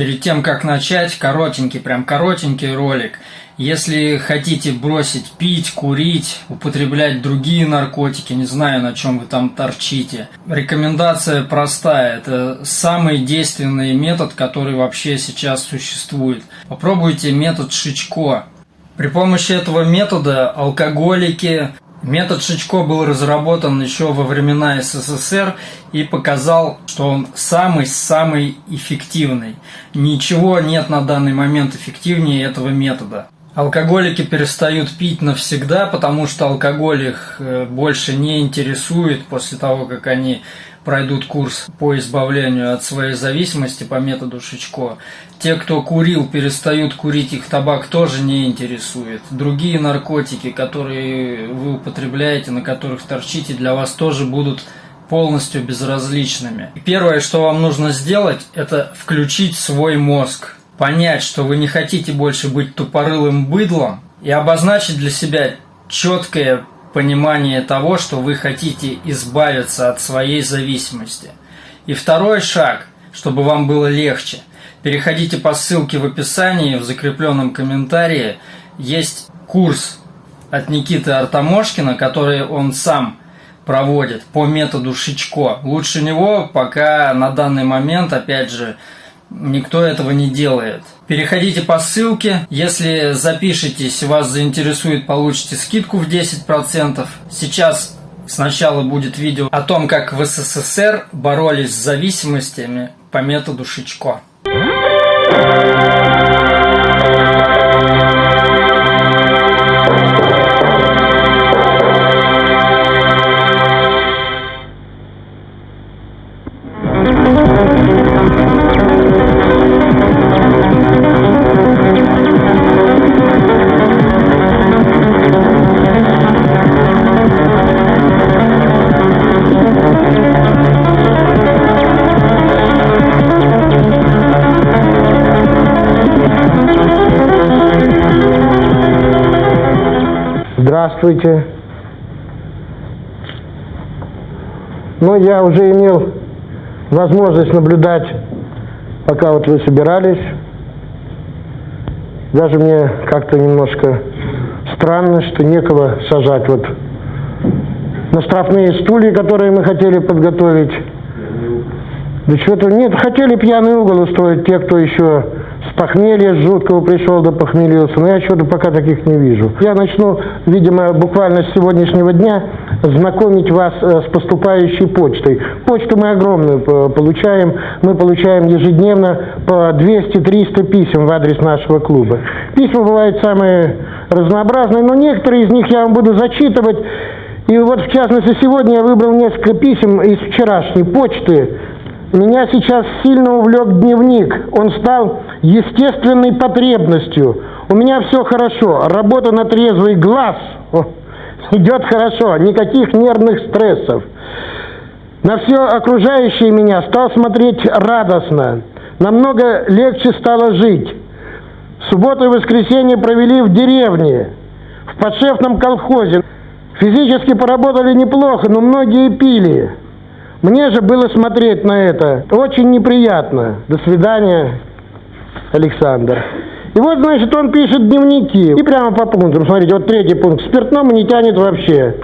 Перед тем, как начать, коротенький, прям коротенький ролик. Если хотите бросить пить, курить, употреблять другие наркотики, не знаю, на чем вы там торчите, рекомендация простая. Это самый действенный метод, который вообще сейчас существует. Попробуйте метод Шичко. При помощи этого метода алкоголики, Метод Шичко был разработан еще во времена СССР и показал, что он самый-самый эффективный. Ничего нет на данный момент эффективнее этого метода. Алкоголики перестают пить навсегда, потому что алкоголь их э, больше не интересует после того, как они пройдут курс по избавлению от своей зависимости по методу Шичко. Те, кто курил, перестают курить, их табак тоже не интересует. Другие наркотики, которые вы употребляете, на которых торчите, для вас тоже будут полностью безразличными. Первое, что вам нужно сделать, это включить свой мозг. Понять, что вы не хотите больше быть тупорылым быдлом и обозначить для себя четкое понимание того, что вы хотите избавиться от своей зависимости. И второй шаг, чтобы вам было легче, переходите по ссылке в описании, в закрепленном комментарии, есть курс от Никиты Артамошкина, который он сам проводит по методу Шичко. Лучше него пока на данный момент, опять же, Никто этого не делает. Переходите по ссылке. Если запишетесь, вас заинтересует, получите скидку в 10%. Сейчас сначала будет видео о том, как в СССР боролись с зависимостями по методу Шичко. Здравствуйте. Ну, я уже имел возможность наблюдать, пока вот вы собирались. Даже мне как-то немножко странно, что некого сажать вот на штрафные стулья, которые мы хотели подготовить. Да что-то нет, хотели пьяный угол устроить те, кто еще похмелья жуткого пришел до похмелился, но я что-то пока таких не вижу. Я начну, видимо, буквально с сегодняшнего дня знакомить вас э, с поступающей почтой. Почту мы огромную получаем, мы получаем ежедневно по 200-300 писем в адрес нашего клуба. Письма бывают самые разнообразные, но некоторые из них я вам буду зачитывать. И вот, в частности, сегодня я выбрал несколько писем из вчерашней почты, меня сейчас сильно увлек дневник. Он стал естественной потребностью. У меня все хорошо. Работа на трезвый глаз идет хорошо. Никаких нервных стрессов. На все окружающее меня стал смотреть радостно. Намного легче стало жить. Субботу и воскресенье провели в деревне, в подшефном колхозе. Физически поработали неплохо, но многие пили. Мне же было смотреть на это очень неприятно. До свидания, Александр. И вот, значит, он пишет дневники. И прямо по пунктам. Смотрите, вот третий пункт. Спиртному не тянет вообще.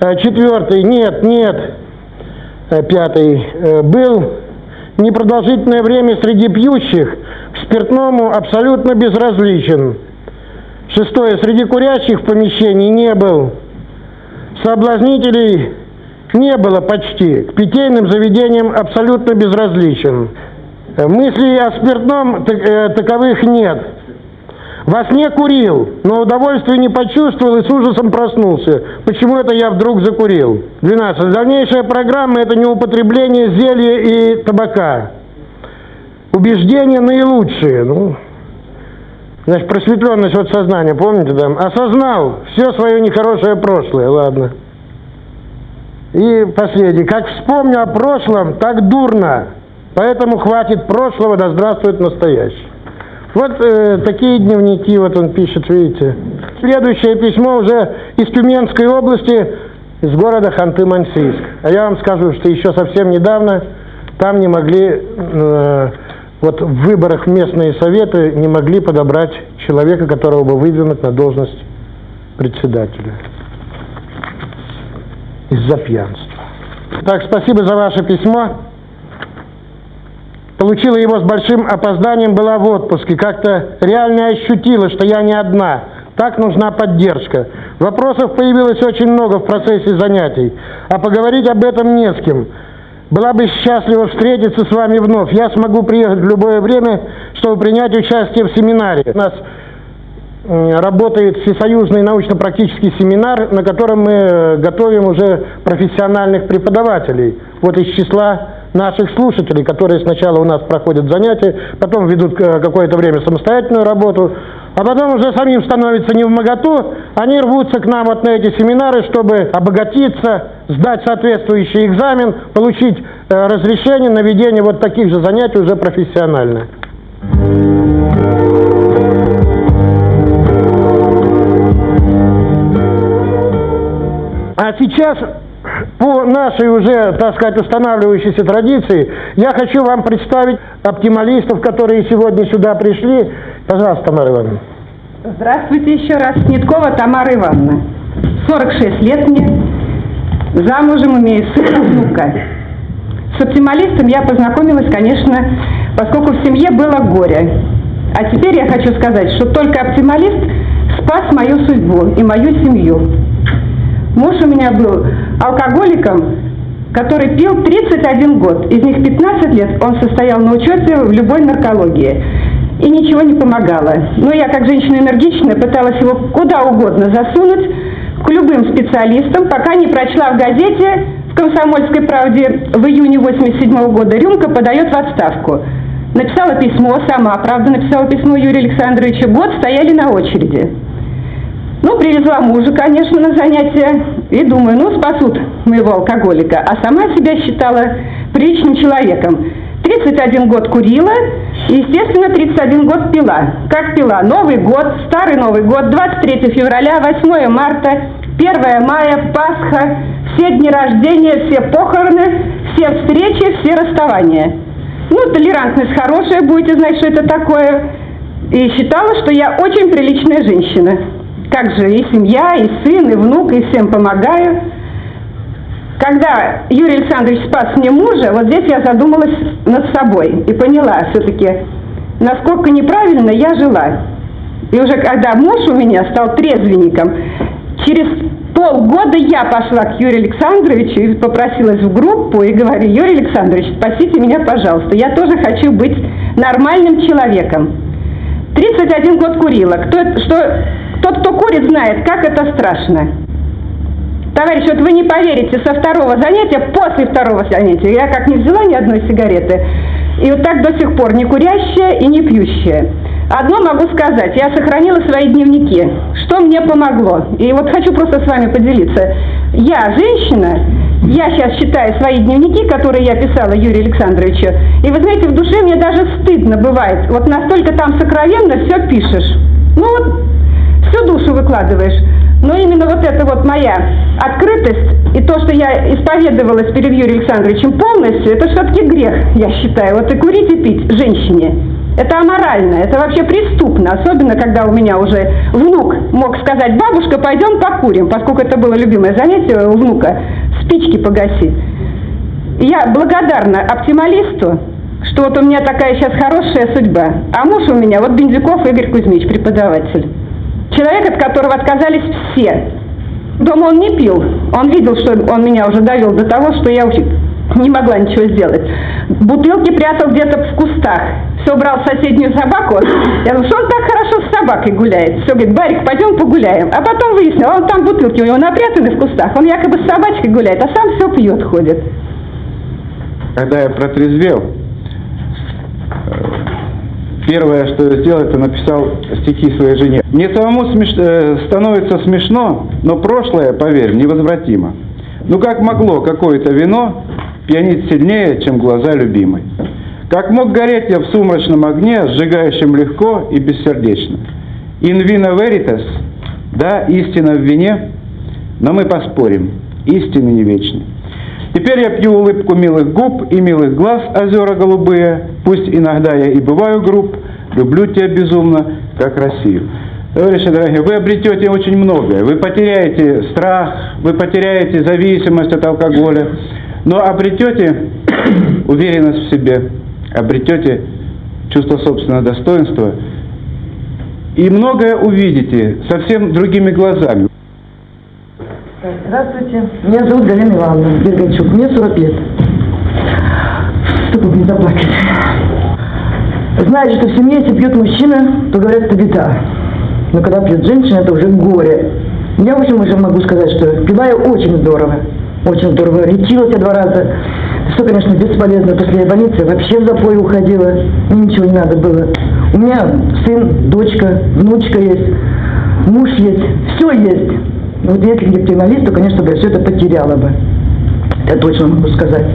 Э, четвертый. Нет, нет. Э, пятый. Э, был непродолжительное время среди пьющих. К спиртному абсолютно безразличен. Шестое. Среди курящих в помещении не был. Соблазнителей не было почти. К питейным заведениям абсолютно безразличен. Э, мыслей о спиртном э, таковых нет. Во сне курил, но удовольствия не почувствовал и с ужасом проснулся. Почему это я вдруг закурил? 12. Дальнейшая программа – это не употребление зелья и табака. Убеждения наилучшие. Ну, значит, просветленность от сознания, помните, да? Осознал все свое нехорошее прошлое, ладно. И последний. Как вспомню о прошлом, так дурно. Поэтому хватит прошлого, да здравствует настоящее. Вот э, такие дневники вот он пишет, видите. Следующее письмо уже из Тюменской области, из города Ханты-Мансийск. А я вам скажу, что еще совсем недавно там не могли э, вот в выборах местные советы не могли подобрать человека, которого бы выдвинуть на должность председателя из-за пьянства. Так, спасибо за ваше письмо. Получила его с большим опозданием, была в отпуске. Как-то реально ощутила, что я не одна. Так нужна поддержка. Вопросов появилось очень много в процессе занятий, а поговорить об этом не с кем. Была бы счастлива встретиться с вами вновь. Я смогу приехать в любое время, чтобы принять участие в семинаре. У нас работает всесоюзный научно-практический семинар, на котором мы э, готовим уже профессиональных преподавателей. Вот из числа наших слушателей, которые сначала у нас проходят занятия, потом ведут э, какое-то время самостоятельную работу, а потом уже самим становится не в моготу, они рвутся к нам вот на эти семинары, чтобы обогатиться, сдать соответствующий экзамен, получить э, разрешение на ведение вот таких же занятий уже профессионально. Сейчас, по нашей уже, так сказать, устанавливающейся традиции, я хочу вам представить оптималистов, которые сегодня сюда пришли. Пожалуйста, Тамара Ивановна. Здравствуйте еще раз. Ниткова Тамара Ивановна. 46 лет мне. Замужем имею сына, внука. С оптималистом я познакомилась, конечно, поскольку в семье было горе. А теперь я хочу сказать, что только оптималист спас мою судьбу и мою семью. Муж у меня был алкоголиком, который пил 31 год. Из них 15 лет он состоял на учете в любой наркологии. И ничего не помогало. Но я, как женщина энергичная, пыталась его куда угодно засунуть, к любым специалистам, пока не прочла в газете в «Комсомольской правде» в июне 87 -го года «Рюмка подает в отставку». Написала письмо, сама, правда, написала письмо Юрию Александровичу, год стояли на очереди. Ну, привезла мужа, конечно, на занятия, и думаю, ну, спасут моего алкоголика. А сама себя считала приличным человеком. 31 год курила, и, естественно, 31 год пила. Как пила? Новый год, старый Новый год, 23 февраля, 8 марта, 1 мая, Пасха, все дни рождения, все похороны, все встречи, все расставания. Ну, толерантность хорошая, будете знать, что это такое. И считала, что я очень приличная женщина. Как же и семья, и сын, и внук, и всем помогаю. Когда Юрий Александрович спас мне мужа, вот здесь я задумалась над собой и поняла все-таки, насколько неправильно я жила. И уже когда муж у меня стал трезвенником, через полгода я пошла к Юрию Александровичу и попросилась в группу и говорю, Юрий Александрович, спасите меня, пожалуйста, я тоже хочу быть нормальным человеком. 31 год курила. Кто, что тот, кто курит, знает, как это страшно. Товарищ, вот вы не поверите, со второго занятия, после второго занятия, я как не взяла ни одной сигареты, и вот так до сих пор не курящая и не пьющая. Одно могу сказать, я сохранила свои дневники, что мне помогло. И вот хочу просто с вами поделиться. Я женщина, я сейчас читаю свои дневники, которые я писала Юрию Александровичу, и вы знаете, в душе мне даже стыдно бывает. Вот настолько там сокровенно все пишешь. Ну вот всю душу выкладываешь. Но именно вот эта вот моя открытость и то, что я исповедовалась перед Юрием Александровичем полностью, это все-таки грех, я считаю. Вот и курить, и пить женщине. Это аморально, это вообще преступно, особенно когда у меня уже внук мог сказать, бабушка, пойдем покурим, поскольку это было любимое занятие у внука, спички погасить. Я благодарна оптималисту, что вот у меня такая сейчас хорошая судьба, а муж у меня вот Бензюков Игорь Кузьмич, преподаватель. Человек, от которого отказались все. Дома он не пил. Он видел, что он меня уже довел до того, что я уже не могла ничего сделать. Бутылки прятал где-то в кустах. Все брал соседнюю собаку. Я говорю, что он так хорошо с собакой гуляет. Все, говорит, Барик, пойдем погуляем. А потом выяснил, он там бутылки у него напрятаны в кустах. Он якобы с собачкой гуляет, а сам все пьет, ходит. Когда я протрезвел, Первое, что я сделал, это написал стихи своей жене. Мне самому смеш... Э, становится смешно, но прошлое, поверь, невозвратимо. Ну как могло какое-то вино пьянить сильнее, чем глаза любимой? Как мог гореть я в сумрачном огне, сжигающем легко и бессердечно? In vino veritas, да, истина в вине, но мы поспорим, истины не вечны. Теперь я пью улыбку милых губ и милых глаз, озера голубые. Пусть иногда я и бываю груб, люблю тебя безумно, как Россию. Товарищи дорогие, вы обретете очень многое. Вы потеряете страх, вы потеряете зависимость от алкоголя, но обретете уверенность в себе, обретете чувство собственного достоинства и многое увидите совсем другими глазами. Здравствуйте, меня зовут Галина Ивановна Бергачук, мне 40 лет. Чтобы не заплакать. Знаете, что в семье, если пьет мужчина, то говорят, это беда. Но когда пьет женщина, это уже горе. Я, в общем, уже могу сказать, что пила я очень здорово. Очень здорово. Лечилась я два раза. Что, конечно, бесполезно. После больницы вообще в запой уходила. Мне ничего не надо было. У меня сын, дочка, внучка есть, муж есть. Все есть. Но вот если не криминалист, то, конечно, бы я все это потеряла бы. Это точно могу сказать.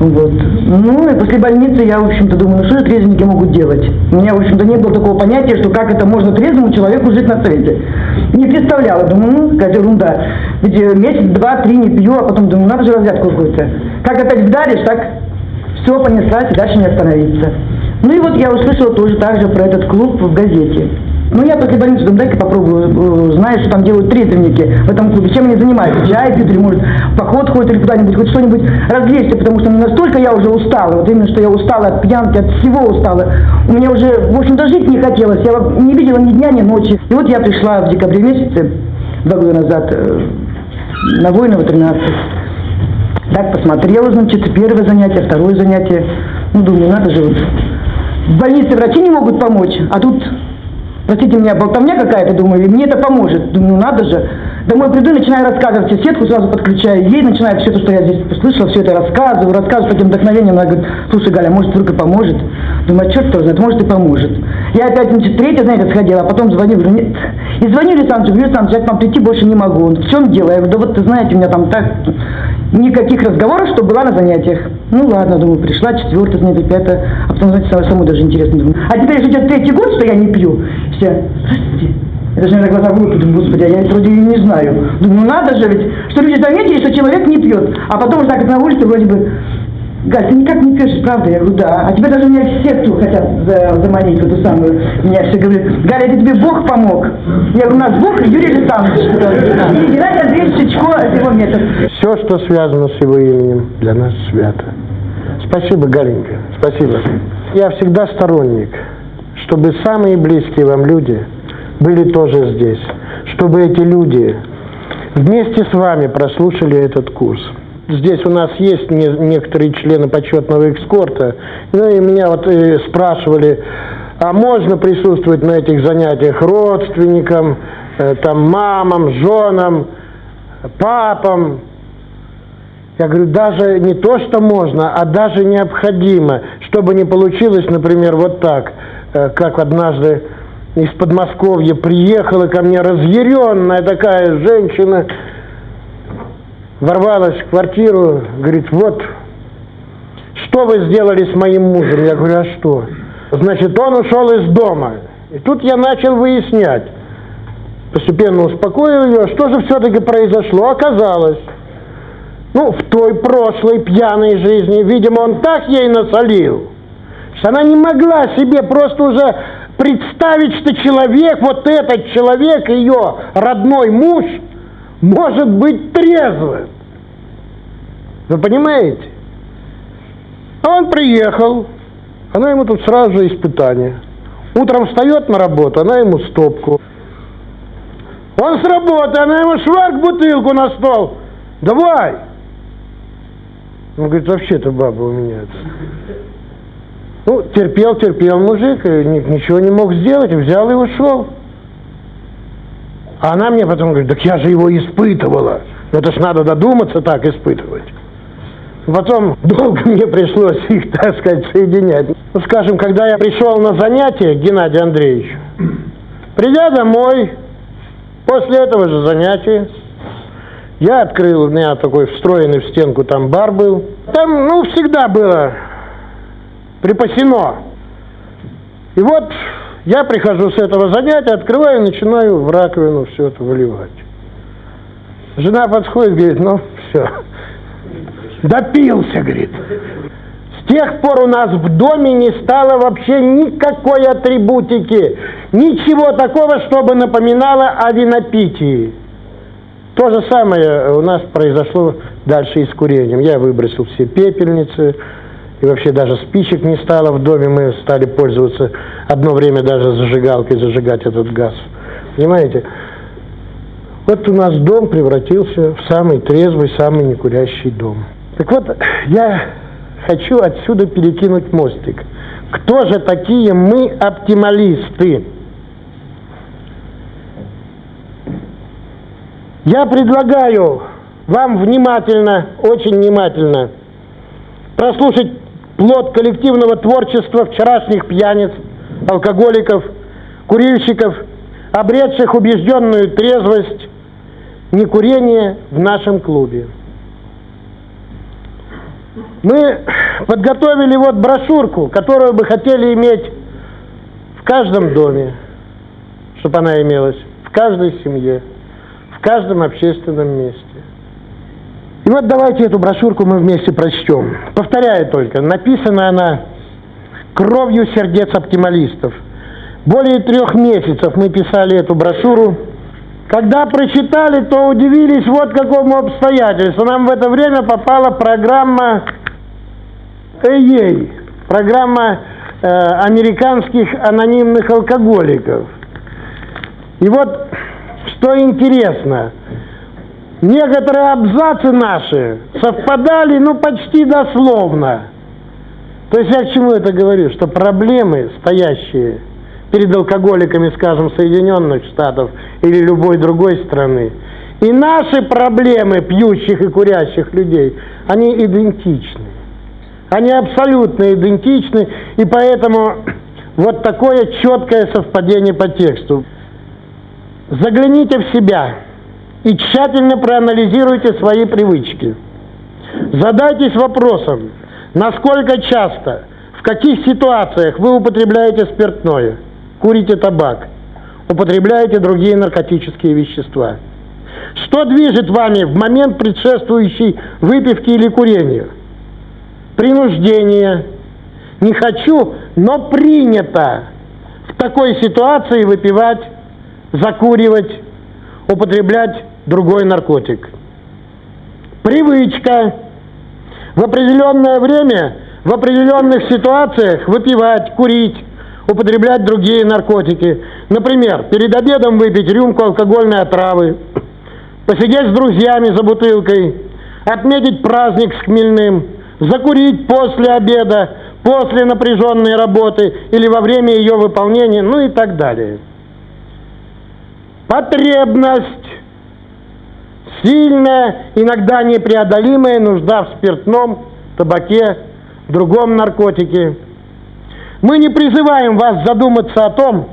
Вот. Ну, и после больницы я, в общем-то, думаю, ну что же трезвенники могут делать? У меня, в общем-то, не было такого понятия, что как это можно трезвому человеку жить на свете. Не представляла, думаю, ну, какая ерунда. Ведь э, месяц, два, три не пью, а потом думаю, надо же разрядку какую-то. Как опять вдаришь, так все понеслась и дальше не остановиться. Ну и вот я услышала тоже так же про этот клуб в газете. Ну, я после больницы думаю, дай-ка попробую, э, знаю, что там делают трезвенники в этом клубе, чем они занимаются, чай пьют, или, может, поход ходят, или куда-нибудь, хоть что-нибудь развлечься, потому что настолько я уже устала, вот именно, что я устала от пьянки, от всего устала. У меня уже, в общем-то, жить не хотелось, я не видела ни дня, ни ночи. И вот я пришла в декабре месяце, два года назад, э, на Воинова 13. Так посмотрела, значит, первое занятие, второе занятие. Ну, думаю, надо же вот. В больнице врачи не могут помочь, а тут простите меня, болтовня какая-то, думаю, мне это поможет. Думаю, ну надо же. Домой приду, начинаю рассказывать, и сетку сразу подключаю, ей начинаю все то, что я здесь услышала, все это рассказываю, рассказываю с таким вдохновением, она говорит, слушай, Галя, может, и поможет? Думаю, а черт кто знает, может и поможет. Я опять, значит, третье, знаете, сходила, а потом звоню, говорю, нет. И звоню Александру, говорю, Александр, я к вам прийти больше не могу. Он, в чем дело? Я говорю, да вот, ты знаете, у меня там так, никаких разговоров, что была на занятиях. Ну ладно, думаю, пришла, четвертое занятие, пятое, а потом, знаете, самому даже интересно. Думаю, а теперь, если идет третий год, что я не пью, все, здравствуйте. Я даже иногда глаза выпаду, господи, а я вроде не знаю. Думаю, ну надо же ведь, что люди заметили, что человек не пьет. А потом уже так на улице вроде бы, Галь, ты никак не пьешь, правда? Я говорю, да. А тебя даже меня в секту хотят за, заманить эту самую. Меня все говорят, Галя, это тебе Бог помог. Я говорю, у нас Бог Юрий Александрович. И Геннадий Андреевич Шичко, это его метод. Все, что связано с его именем, для нас свято. Спасибо, Галенька, спасибо. Я всегда сторонник, чтобы самые близкие вам люди были тоже здесь, чтобы эти люди вместе с вами прослушали этот курс. Здесь у нас есть не, некоторые члены почетного экскорта, ну и меня вот э, спрашивали, а можно присутствовать на этих занятиях родственникам, э, там мамам, женам, папам? Я говорю, даже не то, что можно, а даже необходимо, чтобы не получилось, например, вот так, как однажды из Подмосковья приехала ко мне разъяренная такая женщина, ворвалась в квартиру, говорит, вот, что вы сделали с моим мужем? Я говорю, а что? Значит, он ушел из дома. И тут я начал выяснять, постепенно успокоил ее, что же все-таки произошло. Оказалось, ну, в той прошлой пьяной жизни, видимо, он так ей насолил, она не могла себе просто уже представить, что человек, вот этот человек, ее родной муж, может быть трезвым. Вы понимаете? А он приехал, она ему тут сразу же испытание. Утром встает на работу, она ему стопку. Он с работы, она ему шварк бутылку на стол. Давай! Он говорит, вообще-то баба у меня. Ну, терпел, терпел мужик, и ничего не мог сделать, взял и ушел. А она мне потом говорит, так я же его испытывала. Это ж надо додуматься так испытывать. Потом долго мне пришлось их, так сказать, соединять. Ну, скажем, когда я пришел на занятие к Геннадию Андреевичу, придя домой, после этого же занятия, я открыл, у меня такой встроенный в стенку там бар был. Там, ну, всегда было припасено. И вот я прихожу с этого занятия, открываю и начинаю в раковину все это выливать. Жена подходит, говорит, ну, все. Допился, говорит. С тех пор у нас в доме не стало вообще никакой атрибутики, ничего такого, чтобы напоминало о винопитии. То же самое у нас произошло дальше и с курением. Я выбросил все пепельницы, и вообще даже спичек не стало в доме, мы стали пользоваться одно время даже зажигалкой, зажигать этот газ. Понимаете? Вот у нас дом превратился в самый трезвый, самый некурящий дом. Так вот, я хочу отсюда перекинуть мостик. Кто же такие мы оптималисты? Я предлагаю вам внимательно, очень внимательно прослушать плод коллективного творчества вчерашних пьяниц, алкоголиков, курильщиков, обретших убежденную трезвость, некурение в нашем клубе. Мы подготовили вот брошюрку, которую бы хотели иметь в каждом доме, чтобы она имелась, в каждой семье, в каждом общественном месте. И вот давайте эту брошюрку мы вместе прочтем. Повторяю только, написана она кровью сердец оптималистов. Более трех месяцев мы писали эту брошюру. Когда прочитали, то удивились вот какому обстоятельству. Нам в это время попала программа ЭЕЙ, программа э, американских анонимных алкоголиков. И вот, что интересно, некоторые абзацы наши совпадали, ну, почти дословно. То есть я к чему это говорю? Что проблемы, стоящие перед алкоголиками, скажем, Соединенных Штатов или любой другой страны, и наши проблемы пьющих и курящих людей, они идентичны. Они абсолютно идентичны, и поэтому вот такое четкое совпадение по тексту. Загляните в себя и тщательно проанализируйте свои привычки. Задайтесь вопросом, насколько часто, в каких ситуациях вы употребляете спиртное, курите табак, употребляете другие наркотические вещества. Что движет вами в момент предшествующей выпивки или курения? Принуждение. Не хочу, но принято в такой ситуации выпивать, закуривать, употреблять другой наркотик. Привычка. В определенное время, в определенных ситуациях выпивать, курить, употреблять другие наркотики. Например, перед обедом выпить рюмку алкогольной отравы, посидеть с друзьями за бутылкой, отметить праздник с хмельным, закурить после обеда, после напряженной работы или во время ее выполнения, ну и так далее. Потребность, сильная, иногда непреодолимая нужда в спиртном, табаке, другом наркотике. Мы не призываем вас задуматься о том,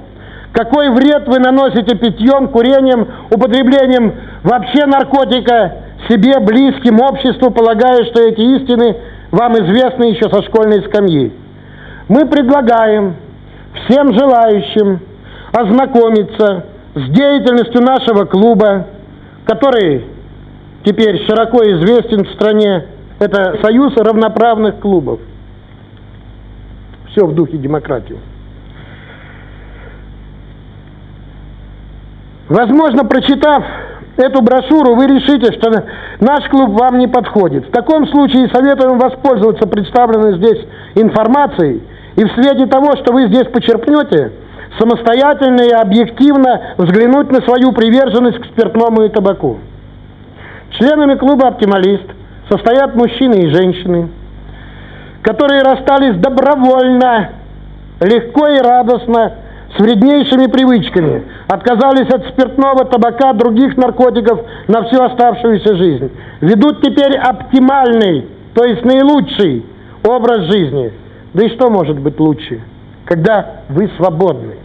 какой вред вы наносите питьем, курением, употреблением вообще наркотика себе, близким, обществу, полагая, что эти истины вам известны еще со школьной скамьи. Мы предлагаем всем желающим ознакомиться с деятельностью нашего клуба, который теперь широко известен в стране. Это Союз равноправных клубов. Все в духе демократии. Возможно, прочитав эту брошюру, вы решите, что наш клуб вам не подходит. В таком случае советуем воспользоваться представленной здесь информацией и в свете того, что вы здесь почерпнете, самостоятельно и объективно взглянуть на свою приверженность к спиртному и табаку. Членами клуба «Оптималист» состоят мужчины и женщины, которые расстались добровольно, легко и радостно, с вреднейшими привычками, отказались от спиртного, табака, других наркотиков на всю оставшуюся жизнь. Ведут теперь оптимальный, то есть наилучший образ жизни. Да и что может быть лучше, когда вы свободны?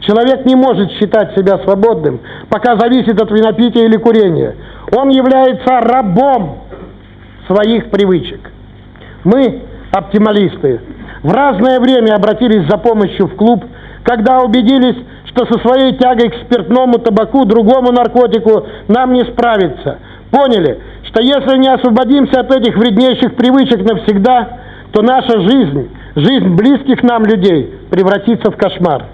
Человек не может считать себя свободным, пока зависит от винопития или курения. Он является рабом своих привычек. Мы, оптималисты, в разное время обратились за помощью в клуб, когда убедились, что со своей тягой к спиртному табаку, другому наркотику нам не справиться. поняли, что если не освободимся от этих вреднейших привычек навсегда, то наша жизнь, жизнь близких нам людей превратится в кошмар.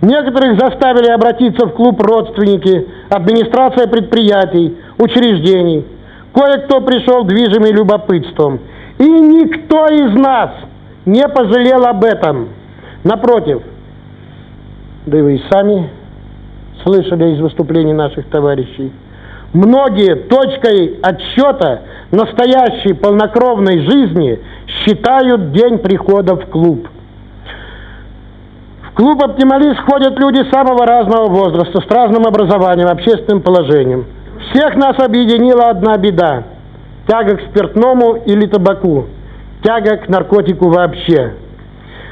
Некоторых заставили обратиться в клуб родственники, администрация предприятий, учреждений. Кое-кто пришел движимый любопытством. И никто из нас не пожалел об этом. Напротив, да и вы и сами слышали из выступлений наших товарищей, многие точкой отсчета настоящей полнокровной жизни считают день прихода в клуб. В клуб «Оптималист» ходят люди самого разного возраста, с разным образованием, общественным положением. Всех нас объединила одна беда – тяга к спиртному или табаку, тяга к наркотику вообще –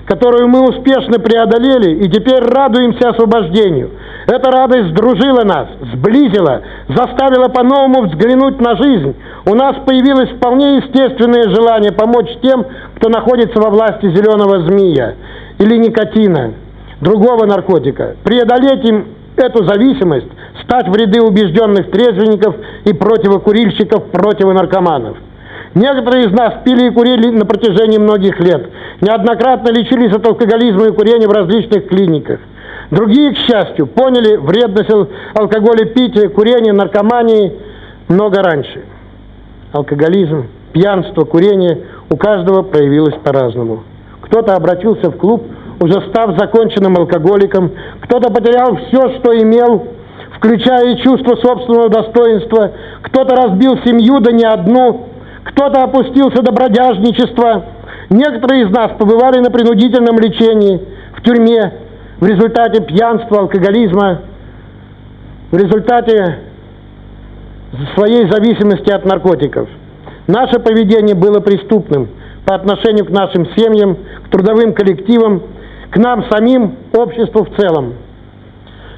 которую мы успешно преодолели и теперь радуемся освобождению. Эта радость сдружила нас, сблизила, заставила по-новому взглянуть на жизнь. У нас появилось вполне естественное желание помочь тем, кто находится во власти зеленого змея или никотина, другого наркотика, преодолеть им эту зависимость, стать в ряды убежденных трезвенников и противокурильщиков, противонаркоманов. Некоторые из нас пили и курили на протяжении многих лет. Неоднократно лечились от алкоголизма и курения в различных клиниках. Другие, к счастью, поняли вредность алкоголя, пития, курения, наркомании много раньше. Алкоголизм, пьянство, курение у каждого проявилось по-разному. Кто-то обратился в клуб, уже став законченным алкоголиком, кто-то потерял все, что имел, включая и чувство собственного достоинства, кто-то разбил семью, да не одну, кто-то опустился до бродяжничества. Некоторые из нас побывали на принудительном лечении, в тюрьме, в результате пьянства, алкоголизма, в результате своей зависимости от наркотиков. Наше поведение было преступным по отношению к нашим семьям, к трудовым коллективам, к нам самим, обществу в целом.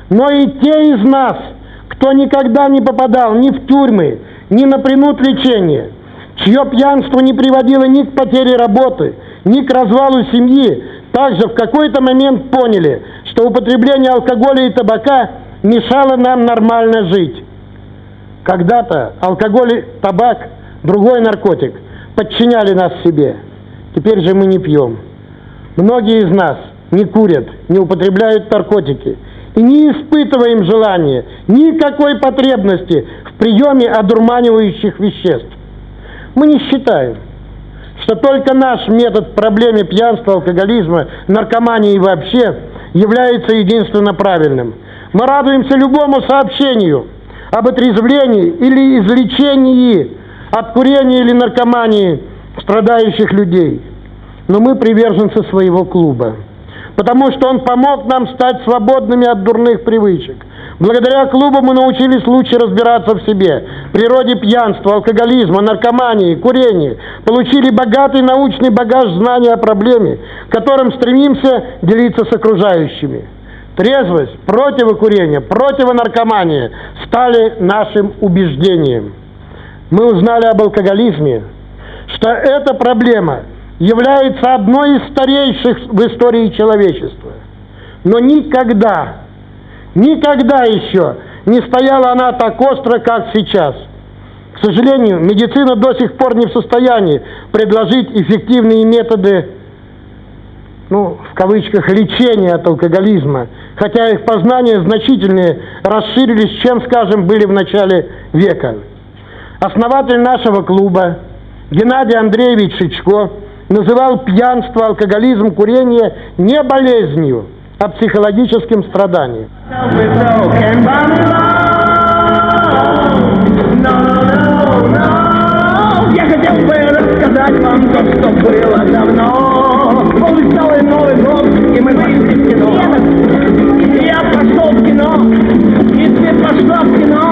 Но и те из нас, кто никогда не попадал ни в тюрьмы, ни на принуд лечения – чье пьянство не приводило ни к потере работы, ни к развалу семьи, также в какой-то момент поняли, что употребление алкоголя и табака мешало нам нормально жить. Когда-то алкоголь и табак, другой наркотик, подчиняли нас себе. Теперь же мы не пьем. Многие из нас не курят, не употребляют наркотики и не испытываем желания, никакой потребности в приеме одурманивающих веществ. Мы не считаем, что только наш метод проблеме пьянства, алкоголизма, наркомании и вообще является единственно правильным. Мы радуемся любому сообщению об отрезвлении или излечении от курения или наркомании страдающих людей. Но мы приверженцы своего клуба, потому что он помог нам стать свободными от дурных привычек, Благодаря клубу мы научились лучше разбираться в себе, природе пьянства, алкоголизма, наркомании, курения. Получили богатый научный багаж знаний о проблеме, которым стремимся делиться с окружающими. Трезвость, противокурение, противонаркомания стали нашим убеждением. Мы узнали об алкоголизме, что эта проблема является одной из старейших в истории человечества. Но никогда Никогда еще не стояла она так остро, как сейчас. К сожалению, медицина до сих пор не в состоянии предложить эффективные методы, ну, в кавычках, лечения от алкоголизма, хотя их познания значительно расширились, чем, скажем, были в начале века. Основатель нашего клуба Геннадий Андреевич Шичко называл пьянство, алкоголизм, курение не болезнью, а психологическим страданием. Я хотел бы рассказать вам то, что было давно. Был Новый год, и мы пошли в кино. Я пошел в кино, и ты пошла в кино.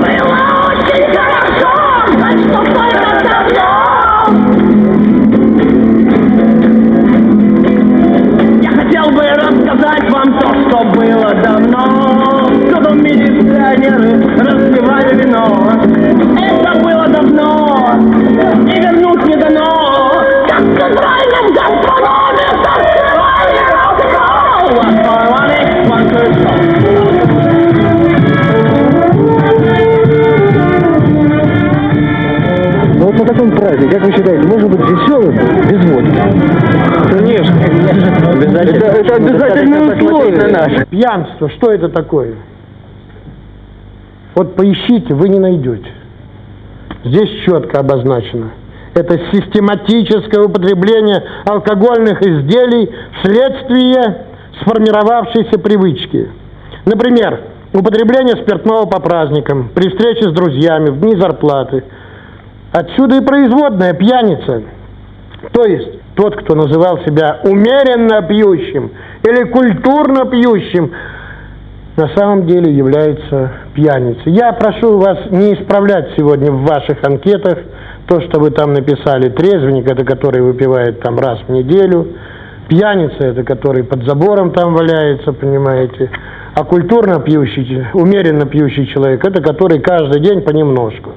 Было очень хорошо, так что было Украинам вот на таком празднике, как вы считаете, может быть веселым без водки? Конечно. Обязательно. Это, это обязательное условие. На Пьянство, что это такое? Вот поищите, вы не найдете. Здесь четко обозначено. Это систематическое употребление алкогольных изделий вследствие сформировавшейся привычки. Например, употребление спиртного по праздникам, при встрече с друзьями, в дни зарплаты. Отсюда и производная пьяница. То есть тот, кто называл себя умеренно пьющим или культурно пьющим, на самом деле является пьяницей. Я прошу вас не исправлять сегодня в ваших анкетах то, что вы там написали. Трезвенник – это который выпивает там раз в неделю. Пьяница – это который под забором там валяется, понимаете. А культурно пьющий, умеренно пьющий человек – это который каждый день понемножку.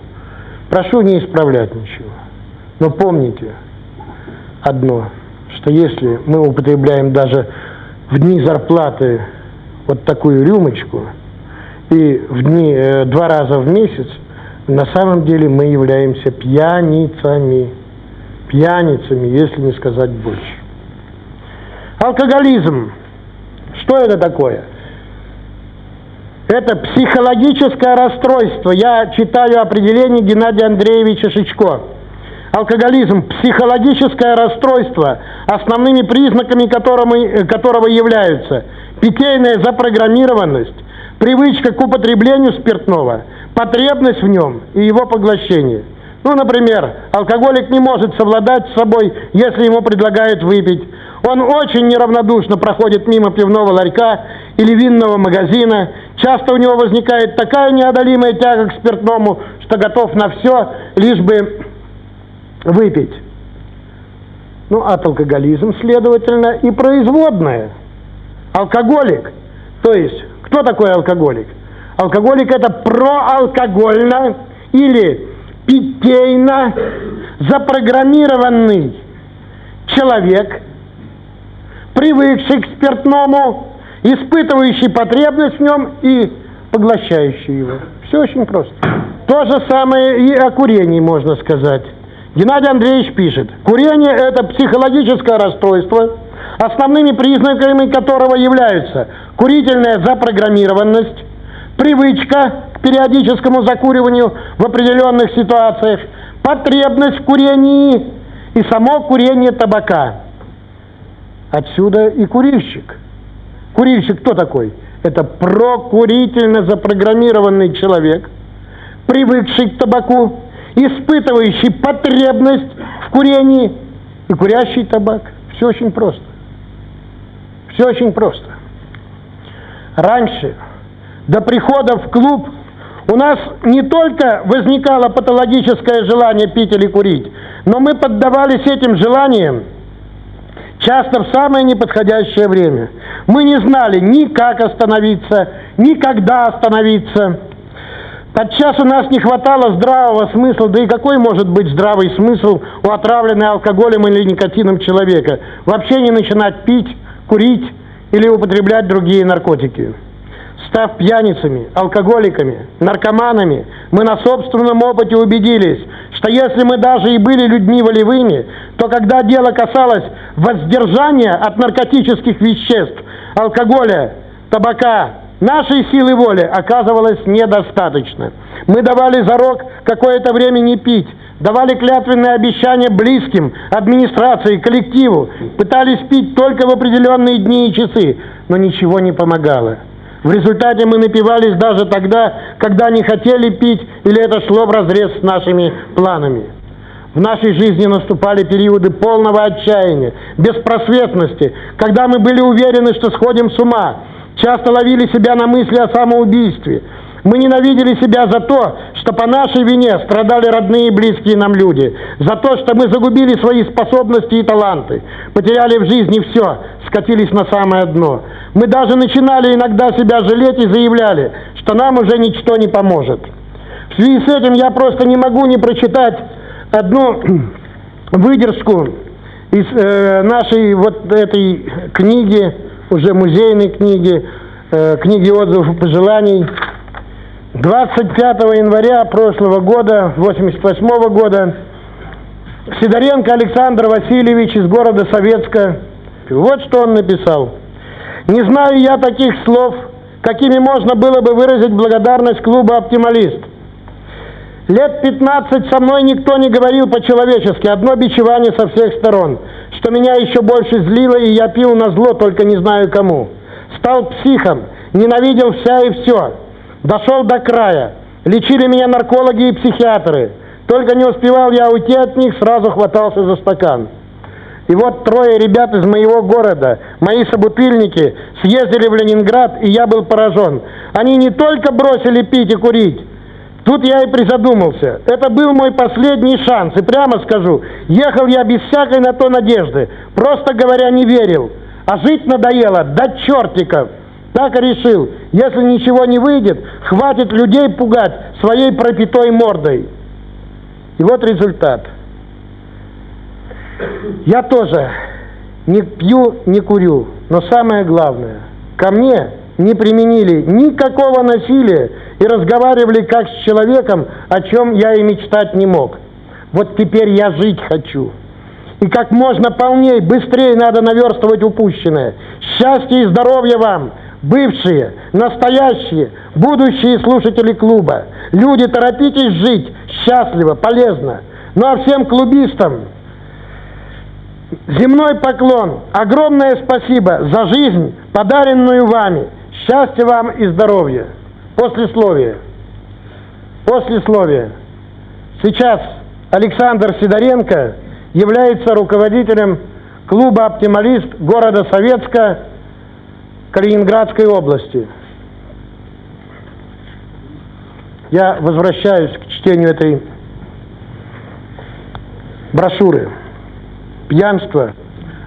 Прошу не исправлять ничего. Но помните одно, что если мы употребляем даже в дни зарплаты вот такую рюмочку и в дни э, два раза в месяц, на самом деле мы являемся пьяницами. Пьяницами, если не сказать больше. Алкоголизм. Что это такое? Это психологическое расстройство. Я читаю определение Геннадия Андреевича Шичко. Алкоголизм – психологическое расстройство, основными признаками которого, которого являются питейная запрограммированность, привычка к употреблению спиртного, потребность в нем и его поглощение. Ну, например, алкоголик не может совладать с собой, если ему предлагают выпить. Он очень неравнодушно проходит мимо пивного ларька или винного магазина. Часто у него возникает такая неодолимая тяга к спиртному, что готов на все, лишь бы выпить. Ну, от алкоголизм, следовательно, и производное. Алкоголик, то есть, кто такой алкоголик? Алкоголик это проалкогольно или питейно запрограммированный человек, привыкший к спиртному, испытывающий потребность в нем и поглощающий его. Все очень просто. То же самое и о курении можно сказать. Геннадий Андреевич пишет, курение – это психологическое расстройство, основными признаками которого являются курительная запрограммированность, привычка к периодическому закуриванию в определенных ситуациях, потребность в курении и само курение табака. Отсюда и курильщик. Курильщик кто такой? Это прокурительно запрограммированный человек, привыкший к табаку, испытывающий потребность в курении и курящий табак. Все очень просто. Все очень просто. Раньше, до прихода в клуб, у нас не только возникало патологическое желание пить или курить, но мы поддавались этим желаниям часто в самое неподходящее время. Мы не знали ни как остановиться, ни когда остановиться. Подчас у нас не хватало здравого смысла, да и какой может быть здравый смысл у отравленной алкоголем или никотином человека? Вообще не начинать пить, курить или употреблять другие наркотики. Став пьяницами, алкоголиками, наркоманами, мы на собственном опыте убедились, что если мы даже и были людьми волевыми, то когда дело касалось воздержания от наркотических веществ, алкоголя, табака, Нашей силы воли оказывалось недостаточно. Мы давали зарок какое-то время не пить, давали клятвенные обещания близким, администрации, коллективу, пытались пить только в определенные дни и часы, но ничего не помогало. В результате мы напивались даже тогда, когда не хотели пить, или это шло вразрез с нашими планами. В нашей жизни наступали периоды полного отчаяния, беспросветности, когда мы были уверены, что сходим с ума, часто ловили себя на мысли о самоубийстве. Мы ненавидели себя за то, что по нашей вине страдали родные и близкие нам люди, за то, что мы загубили свои способности и таланты, потеряли в жизни все, скатились на самое дно. Мы даже начинали иногда себя жалеть и заявляли, что нам уже ничто не поможет. В связи с этим я просто не могу не прочитать одну выдержку из э, нашей вот этой книги уже музейной книги, э, книги отзывов и пожеланий. 25 января прошлого года, 88 -го года, Сидоренко Александр Васильевич из города Советска, вот что он написал. Не знаю я таких слов, какими можно было бы выразить благодарность клуба «Оптималист». Лет 15 со мной никто не говорил по-человечески, одно бичевание со всех сторон, что меня еще больше злило, и я пил на зло, только не знаю кому. Стал психом, ненавидел вся и все. Дошел до края. Лечили меня наркологи и психиатры. Только не успевал я уйти от них, сразу хватался за стакан. И вот трое ребят из моего города, мои собутыльники, съездили в Ленинград, и я был поражен. Они не только бросили пить и курить, тут я и призадумался. Это был мой последний шанс, и прямо скажу, ехал я без всякой на то надежды, просто говоря, не верил. А жить надоело, до чертиков. Так и решил, если ничего не выйдет, хватит людей пугать своей пропитой мордой. И вот результат. Я тоже не пью, не курю, но самое главное, ко мне не применили никакого насилия и разговаривали как с человеком, о чем я и мечтать не мог. Вот теперь я жить хочу. И как можно полней, быстрее надо наверстывать упущенное. Счастья и здоровья вам, бывшие, настоящие, будущие слушатели клуба. Люди, торопитесь жить счастливо, полезно. Ну а всем клубистам земной поклон, огромное спасибо за жизнь, подаренную вами. Счастья вам и здоровья. Послесловие. Послесловие. Сейчас Александр Сидоренко является руководителем клуба «Оптималист» города Советска Калининградской области. Я возвращаюсь к чтению этой брошюры. Пьянство,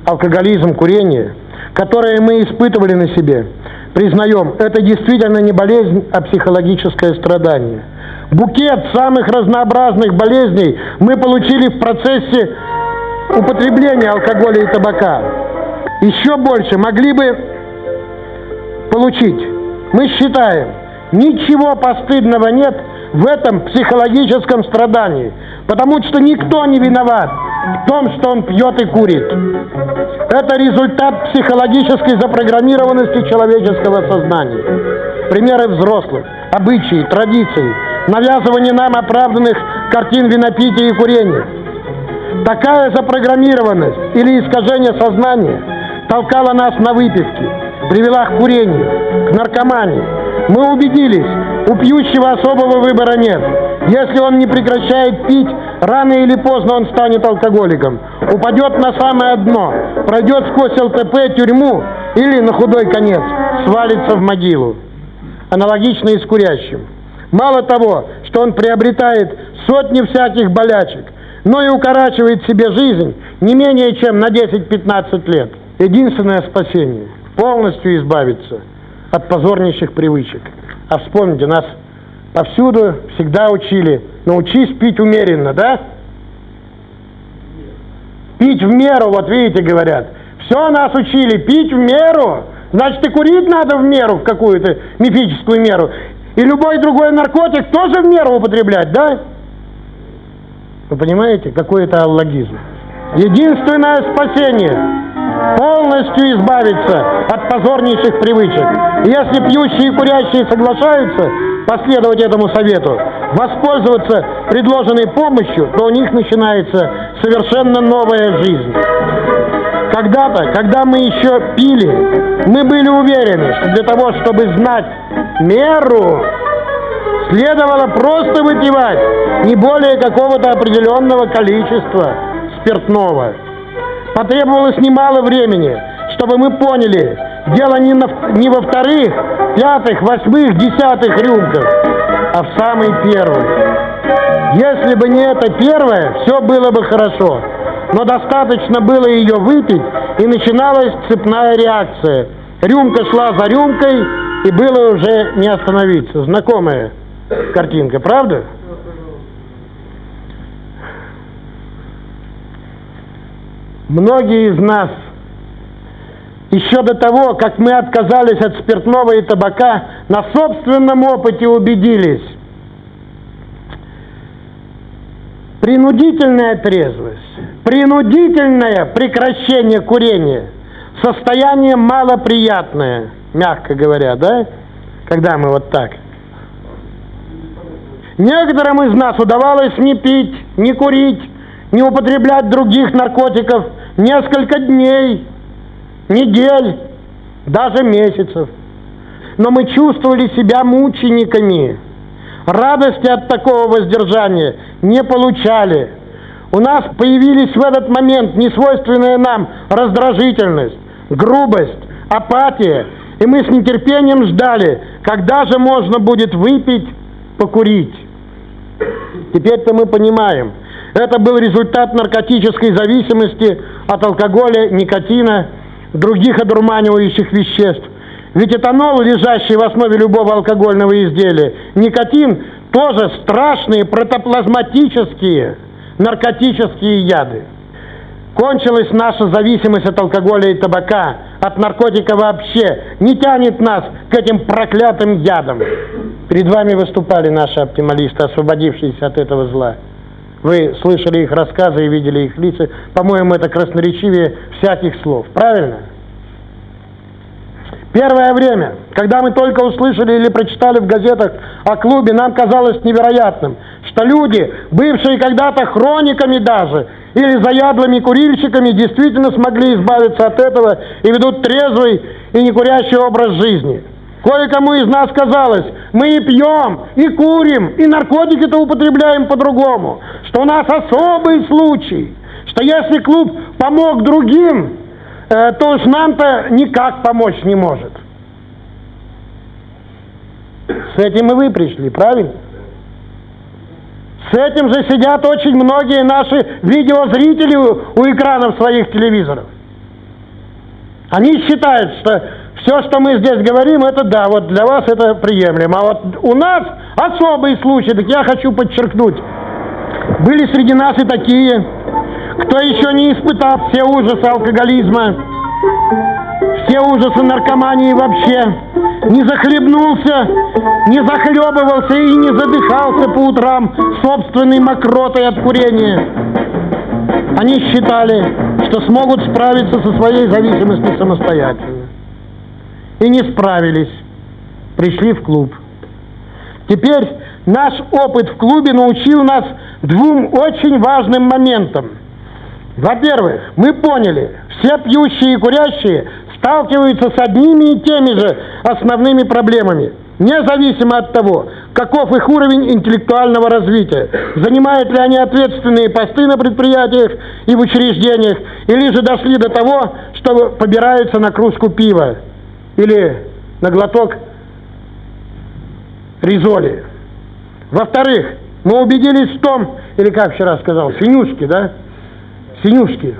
алкоголизм, курение, которые мы испытывали на себе, признаем, это действительно не болезнь, а психологическое страдание. Букет самых разнообразных болезней мы получили в процессе употребления алкоголя и табака. Еще больше могли бы получить. Мы считаем, ничего постыдного нет в этом психологическом страдании, потому что никто не виноват в том, что он пьет и курит. Это результат психологической запрограммированности человеческого сознания. Примеры взрослых, обычаи, традиции, навязывание нам оправданных картин винопития и курения. Такая запрограммированность или искажение сознания толкала нас на выпивки, привела к курению, к наркомании. Мы убедились, у пьющего особого выбора нет. Если он не прекращает пить, рано или поздно он станет алкоголиком. Упадет на самое дно, пройдет сквозь ЛТП, тюрьму или, на худой конец, свалится в могилу. Аналогично и с курящим. Мало того, что он приобретает сотни всяких болячек, но и укорачивает себе жизнь не менее чем на 10-15 лет. Единственное спасение – полностью избавиться от позорнейших привычек. А вспомните, нас повсюду всегда учили, научись пить умеренно, да? Пить в меру, вот видите, говорят. Все нас учили, пить в меру. Значит, и курить надо в меру, в какую-то мифическую меру. И любой другой наркотик тоже в меру употреблять, да? Вы понимаете, какой это аллогизм? Единственное спасение полностью избавиться от позорнейших привычек. Если пьющие и курящие соглашаются последовать этому совету, воспользоваться предложенной помощью, то у них начинается совершенно новая жизнь. Когда-то, когда мы еще пили, мы были уверены, что для того, чтобы знать меру, следовало просто выпивать не более какого-то определенного количества спиртного. Потребовалось немало времени, чтобы мы поняли, дело не, на, не во вторых, пятых, восьмых, десятых рюмках, а в самой первой. Если бы не это первое, все было бы хорошо. Но достаточно было ее выпить, и начиналась цепная реакция. Рюмка шла за рюмкой, и было уже не остановиться. Знакомая картинка, правда? Многие из нас еще до того, как мы отказались от спиртного и табака, на собственном опыте убедились. Принудительная трезвость, принудительное прекращение курения состояние малоприятное, мягко говоря, да? Когда мы вот так. Некоторым из нас удавалось не пить, не курить, не употреблять других наркотиков несколько дней, недель, даже месяцев. Но мы чувствовали себя мучениками. Радости от такого воздержания не получали. У нас появились в этот момент несвойственная нам раздражительность, грубость, апатия, и мы с нетерпением ждали, когда же можно будет выпить, покурить. Теперь-то мы понимаем, это был результат наркотической зависимости от алкоголя, никотина, других одурманивающих веществ. Ведь этанол, лежащий в основе любого алкогольного изделия, никотин, тоже страшные протоплазматические наркотические яды. Кончилась наша зависимость от алкоголя и табака, от наркотика вообще. Не тянет нас к этим проклятым ядам. Перед вами выступали наши оптималисты, освободившиеся от этого зла. Вы слышали их рассказы и видели их лица. По-моему, это красноречивее всяких слов. Правильно? Первое время, когда мы только услышали или прочитали в газетах о клубе, нам казалось невероятным, что люди, бывшие когда-то хрониками даже, или заядлыми курильщиками, действительно смогли избавиться от этого и ведут трезвый и некурящий образ жизни. Кое-кому из нас казалось, мы и пьем, и курим, и наркотики-то употребляем по-другому, что у нас особый случай, что если клуб помог другим, э, то уж нам-то никак помочь не может. С этим и вы пришли, правильно? С этим же сидят очень многие наши видеозрители у, у экранов своих телевизоров. Они считают, что все, что мы здесь говорим, это да, вот для вас это приемлемо. А вот у нас особый случай, так я хочу подчеркнуть. Были среди нас и такие, кто еще не испытал все ужасы алкоголизма, все ужасы наркомании вообще, не захлебнулся, не захлебывался и не задыхался по утрам собственной мокротой от курения. Они считали, что смогут справиться со своей зависимостью самостоятельно. И не справились. Пришли в клуб. Теперь наш опыт в клубе научил нас двум очень важным моментам. Во-первых, мы поняли, все пьющие и курящие сталкиваются с одними и теми же основными проблемами, независимо от того, каков их уровень интеллектуального развития, занимают ли они ответственные посты на предприятиях и в учреждениях, или же дошли до того, что побираются на кружку пива или на глоток ризоли. Во-вторых, мы убедились в том, или как вчера сказал, синюшки, да? Синюшки.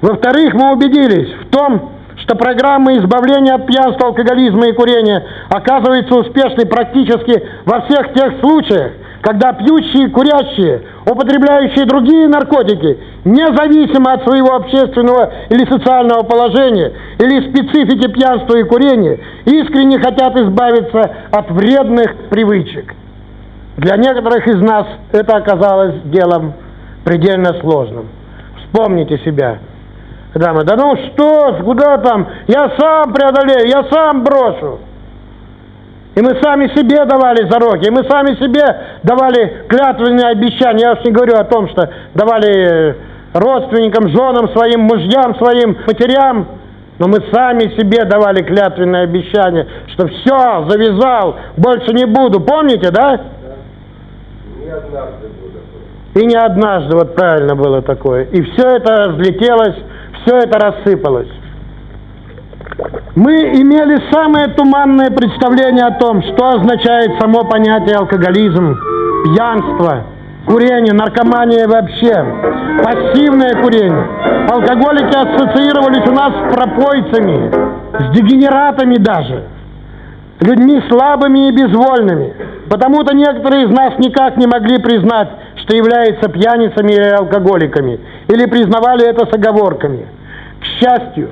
Во-вторых, мы убедились в том, что программа избавления от пьянства, алкоголизма и курения оказывается успешной практически во всех тех случаях, когда пьющие, курящие, употребляющие другие наркотики, независимо от своего общественного или социального положения или специфики пьянства и курения, искренне хотят избавиться от вредных привычек. Для некоторых из нас это оказалось делом предельно сложным. Вспомните себя. Когда мы, да ну что, куда там, я сам преодолею, я сам брошу. И мы сами себе давали зароки, и мы сами себе давали клятвенные обещания. Я уж не говорю о том, что давали родственникам, женам своим, мужьям своим, матерям. Но мы сами себе давали клятвенные обещания, что все, завязал, больше не буду. Помните, да? Не однажды было. И не однажды, вот правильно было такое. И все это разлетелось, все это рассыпалось. Мы имели самое туманное представление о том, что означает само понятие алкоголизм, пьянство, курение, наркомания вообще, пассивное курение. Алкоголики ассоциировались у нас с пропойцами, с дегенератами даже, людьми слабыми и безвольными. Потому-то некоторые из нас никак не могли признать, что являются пьяницами или алкоголиками, или признавали это с оговорками. К счастью,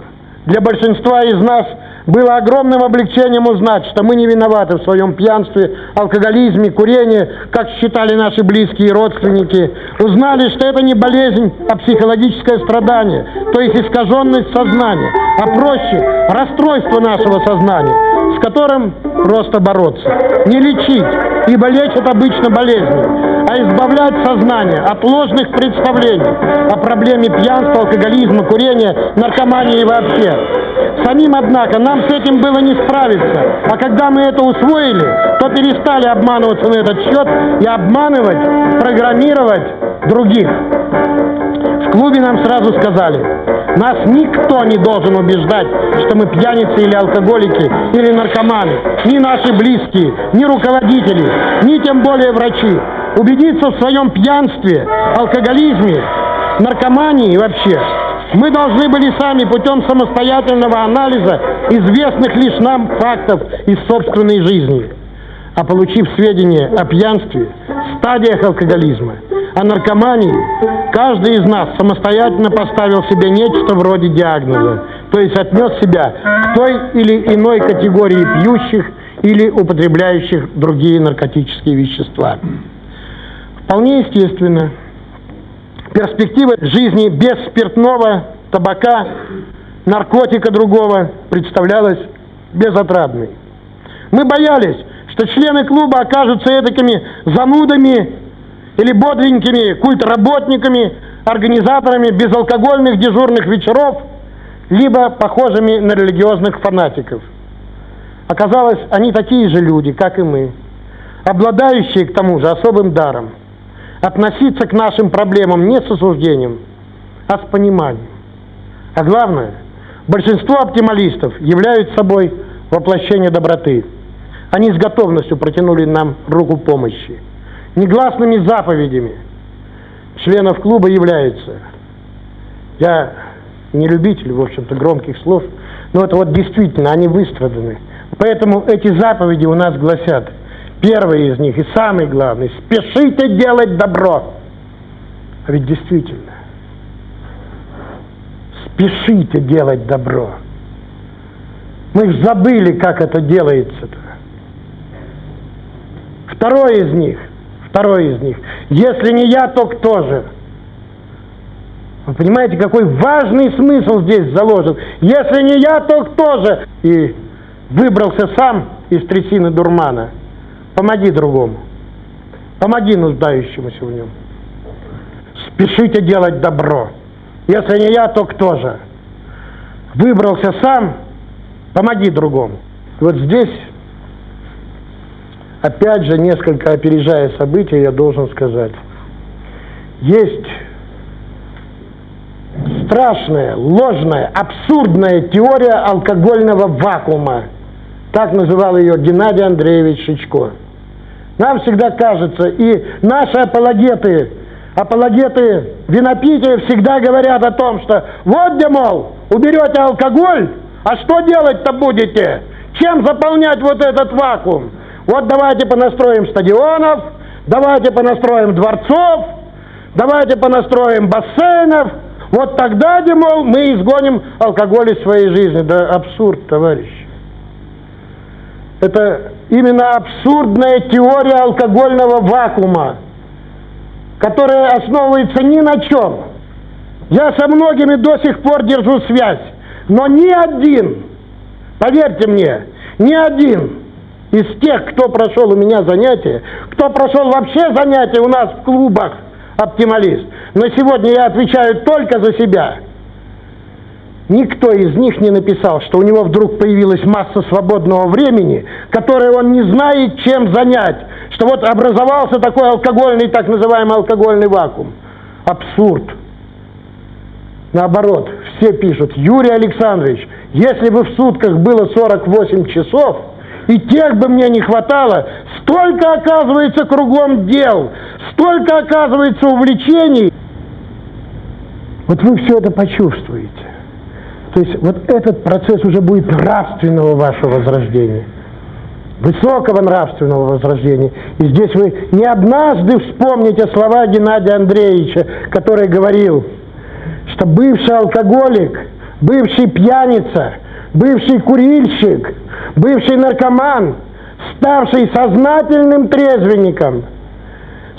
для большинства из нас было огромным облегчением узнать, что мы не виноваты в своем пьянстве, алкоголизме, курении, как считали наши близкие и родственники. Узнали, что это не болезнь, а психологическое страдание, то есть искаженность сознания, а проще расстройство нашего сознания, которым просто бороться. Не лечить, ибо лечат обычно болезни, а избавлять сознание от ложных представлений о проблеме пьянства, алкоголизма, курения, наркомании и вообще. Самим, однако, нам с этим было не справиться, а когда мы это усвоили, то перестали обманываться на этот счет и обманывать, программировать других. В клубе нам сразу сказали, нас никто не должен убеждать, что мы пьяницы или алкоголики, или наркоманы. Ни наши близкие, ни руководители, ни тем более врачи. Убедиться в своем пьянстве, алкоголизме, наркомании вообще. Мы должны были сами путем самостоятельного анализа известных лишь нам фактов из собственной жизни. А получив сведения о пьянстве, стадиях алкоголизма, о наркомании, каждый из нас самостоятельно поставил себе нечто вроде диагноза, то есть отнес себя к той или иной категории пьющих или употребляющих другие наркотические вещества. Вполне естественно, перспектива жизни без спиртного, табака, наркотика другого представлялась безотрадной. Мы боялись, что члены клуба окажутся этакими занудами или бодренькими культработниками, организаторами безалкогольных дежурных вечеров, либо похожими на религиозных фанатиков. Оказалось, они такие же люди, как и мы, обладающие к тому же особым даром – относиться к нашим проблемам не с осуждением, а с пониманием. А главное, большинство оптималистов являются собой воплощение доброты. Они с готовностью протянули нам руку помощи. Негласными заповедями членов клуба являются. Я не любитель, в общем-то, громких слов, но это вот действительно, они выстраданы. Поэтому эти заповеди у нас гласят – Первый из них и самый главный – спешите делать добро. А ведь действительно, спешите делать добро. Мы же забыли, как это делается-то. Второй из них, второй из них, если не я, то кто же? Вы понимаете, какой важный смысл здесь заложен? Если не я, то кто же? И выбрался сам из трясины дурмана – Помоги другому. Помоги нуждающемуся в нем. Спешите делать добро. Если не я, то кто же? Выбрался сам, помоги другому. Вот здесь, опять же, несколько опережая события, я должен сказать, есть страшная, ложная, абсурдная теория алкогольного вакуума. Так называл ее Геннадий Андреевич Шичко. Нам всегда кажется, и наши апологеты, апологеты винопития всегда говорят о том, что вот где, мол, уберете алкоголь, а что делать-то будете? Чем заполнять вот этот вакуум? Вот давайте понастроим стадионов, давайте понастроим дворцов, давайте понастроим бассейнов, вот тогда, мол, мы изгоним алкоголь из своей жизни. Да абсурд, товарищ. Это именно абсурдная теория алкогольного вакуума, которая основывается ни на чем. Я со многими до сих пор держу связь, но ни один, поверьте мне, ни один из тех, кто прошел у меня занятия, кто прошел вообще занятия у нас в клубах оптималист, но сегодня я отвечаю только за себя – Никто из них не написал, что у него вдруг появилась масса свободного времени, которое он не знает, чем занять, что вот образовался такой алкогольный, так называемый алкогольный вакуум. Абсурд. Наоборот, все пишут, Юрий Александрович, если бы в сутках было 48 часов, и тех бы мне не хватало, столько оказывается кругом дел, столько оказывается увлечений. Вот вы все это почувствуете. То есть вот этот процесс уже будет нравственного вашего возрождения, высокого нравственного возрождения. И здесь вы не однажды вспомните слова Геннадия Андреевича, который говорил, что бывший алкоголик, бывший пьяница бывший курильщик, бывший наркоман, ставший сознательным трезвенником,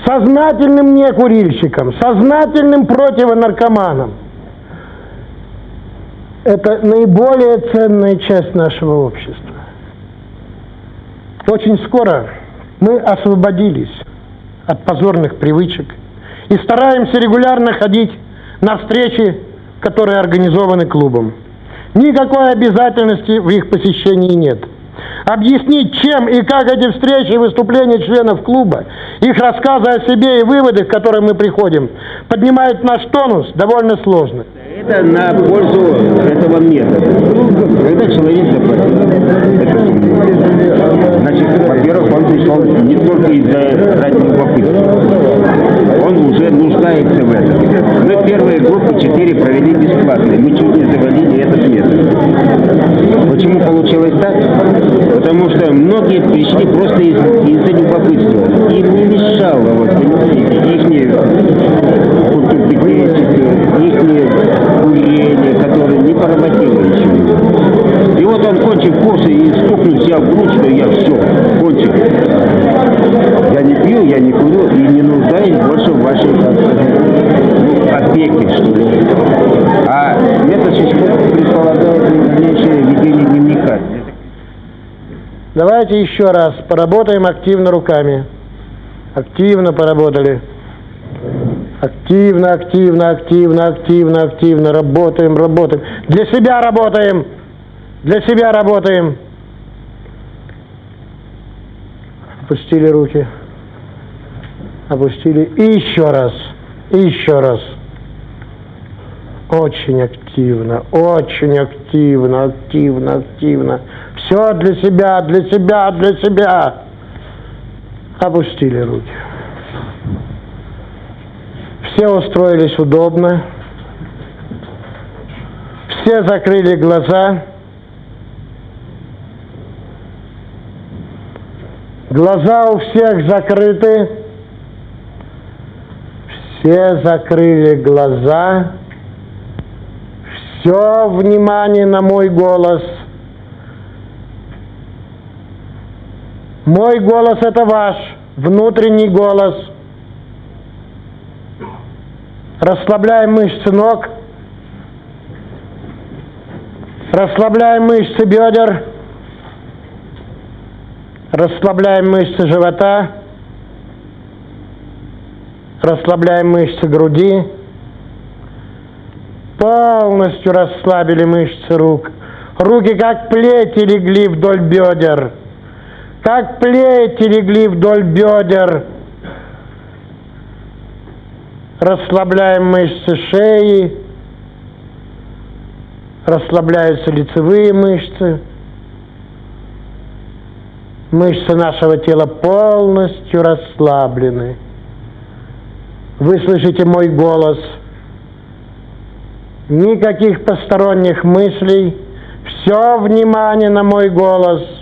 сознательным некурильщиком, сознательным противонаркоманом. Это наиболее ценная часть нашего общества. Очень скоро мы освободились от позорных привычек и стараемся регулярно ходить на встречи, которые организованы клубом. Никакой обязательности в их посещении нет. Объяснить, чем и как эти встречи и выступления членов клуба, их рассказы о себе и выводы, к которым мы приходим, поднимают наш тонус довольно сложно. Это на пользу этого метода. Когда человек заплатил, значит, во-первых, он пришел не только из-за ради любопытства. Он уже нуждается в этом. Мы первые группы четыре провели бесплатно. Мы чуть не завалили этот метод. Почему получилось так? Потому что многие пришли просто из- из-за любопытства. Им не мешало, вот, понимаете, их их курение, которое не поработило ничего. И вот он кончив курс и стукнул себя в грудь, что я все, кончил. Я не пью, я не курю и не нуждаюсь больше в вашей сказать, ну, опеке, что ли. А метод Шишкова предполагает дальнейшее ведение дневника. Давайте еще раз поработаем активно руками. Активно поработали. Активно, активно, активно, активно, активно. Работаем, работаем. Для себя работаем. Для себя работаем. Опустили руки. Опустили. И еще раз. И еще раз. Очень активно, очень активно, активно, активно. Все для себя, для себя, для себя. Опустили руки. Все устроились удобно. Все закрыли глаза. Глаза у всех закрыты. Все закрыли глаза. Все внимание на мой голос. Мой голос это ваш внутренний голос. Расслабляем мышцы ног. Расслабляем мышцы бедер. Расслабляем мышцы живота. Расслабляем мышцы груди. Полностью расслабили мышцы рук. Руки как плети легли вдоль бедер. Как плети легли вдоль бедер. Расслабляем мышцы шеи. Расслабляются лицевые мышцы. Мышцы нашего тела полностью расслаблены. Вы слышите мой голос. Никаких посторонних мыслей. Все внимание на мой голос.